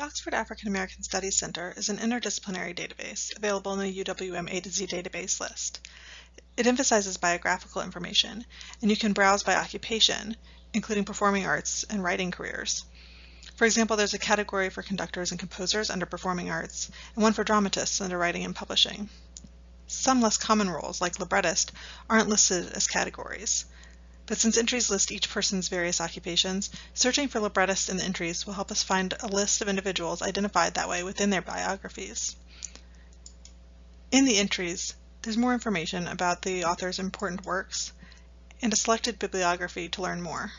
The Oxford African American Studies Center is an interdisciplinary database available in the UWM A to Z database list. It emphasizes biographical information, and you can browse by occupation, including performing arts and writing careers. For example, there's a category for conductors and composers under performing arts, and one for dramatists under writing and publishing. Some less common roles, like librettist, aren't listed as categories. But since entries list each person's various occupations, searching for librettists in the entries will help us find a list of individuals identified that way within their biographies. In the entries, there's more information about the author's important works and a selected bibliography to learn more.